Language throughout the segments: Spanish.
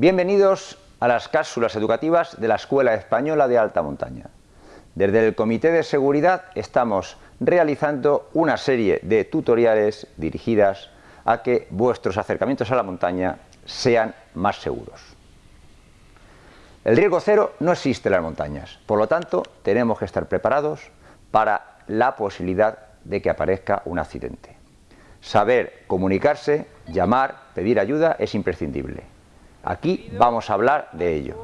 Bienvenidos a las cápsulas educativas de la Escuela Española de Alta Montaña. Desde el Comité de Seguridad estamos realizando una serie de tutoriales dirigidas a que vuestros acercamientos a la montaña sean más seguros. El riesgo cero no existe en las montañas, por lo tanto tenemos que estar preparados para la posibilidad de que aparezca un accidente. Saber comunicarse, llamar, pedir ayuda es imprescindible. Aquí vamos a hablar de ello,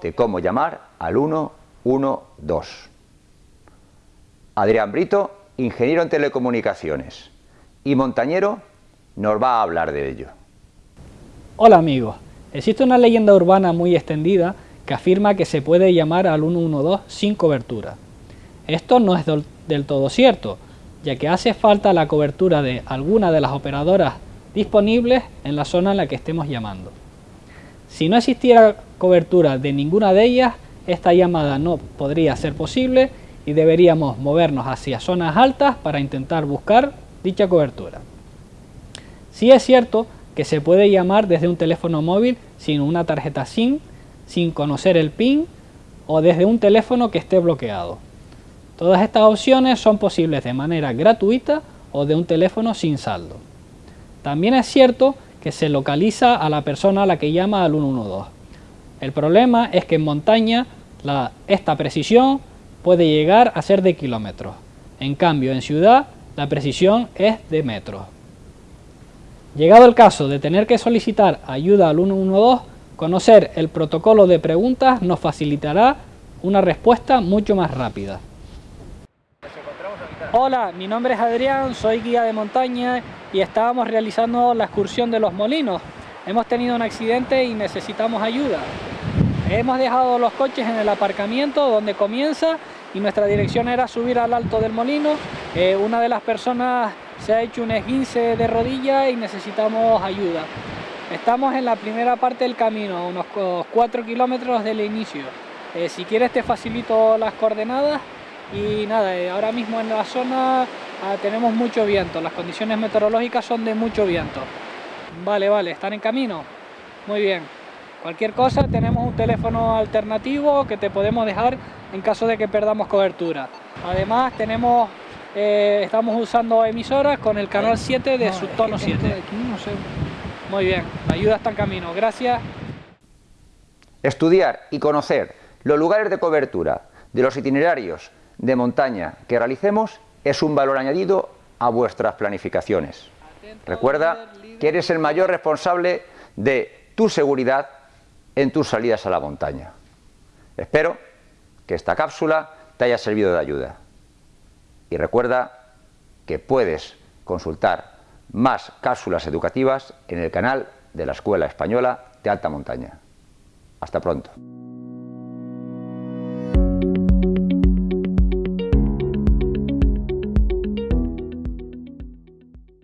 de cómo llamar al 112. Adrián Brito, ingeniero en telecomunicaciones y montañero, nos va a hablar de ello. Hola amigos, existe una leyenda urbana muy extendida que afirma que se puede llamar al 112 sin cobertura. Esto no es del todo cierto, ya que hace falta la cobertura de alguna de las operadoras disponibles en la zona en la que estemos llamando. Si no existiera cobertura de ninguna de ellas, esta llamada no podría ser posible y deberíamos movernos hacia zonas altas para intentar buscar dicha cobertura. Sí es cierto que se puede llamar desde un teléfono móvil sin una tarjeta SIM, sin conocer el PIN o desde un teléfono que esté bloqueado. Todas estas opciones son posibles de manera gratuita o de un teléfono sin saldo. También es cierto que se localiza a la persona a la que llama al 112. El problema es que en montaña esta precisión puede llegar a ser de kilómetros. En cambio, en ciudad la precisión es de metros. Llegado el caso de tener que solicitar ayuda al 112, conocer el protocolo de preguntas nos facilitará una respuesta mucho más rápida. Hola, mi nombre es Adrián, soy guía de montaña y estábamos realizando la excursión de los molinos. Hemos tenido un accidente y necesitamos ayuda. Hemos dejado los coches en el aparcamiento donde comienza y nuestra dirección era subir al alto del molino. Eh, una de las personas se ha hecho un esguince de rodilla y necesitamos ayuda. Estamos en la primera parte del camino, unos 4 kilómetros del inicio. Eh, si quieres te facilito las coordenadas y nada, eh, ahora mismo en la zona ah, tenemos mucho viento, las condiciones meteorológicas son de mucho viento. Vale, vale, ¿están en camino? Muy bien. Cualquier cosa, tenemos un teléfono alternativo que te podemos dejar en caso de que perdamos cobertura. Además, tenemos, eh, estamos usando emisoras con el canal 7 de subtono 7. Muy bien, la ayuda está en camino. Gracias. Estudiar y conocer los lugares de cobertura de los itinerarios de montaña que realicemos es un valor añadido a vuestras planificaciones. Recuerda que eres el mayor responsable de tu seguridad en tus salidas a la montaña. Espero que esta cápsula te haya servido de ayuda. Y recuerda que puedes consultar más cápsulas educativas en el canal de la Escuela Española de Alta Montaña. Hasta pronto.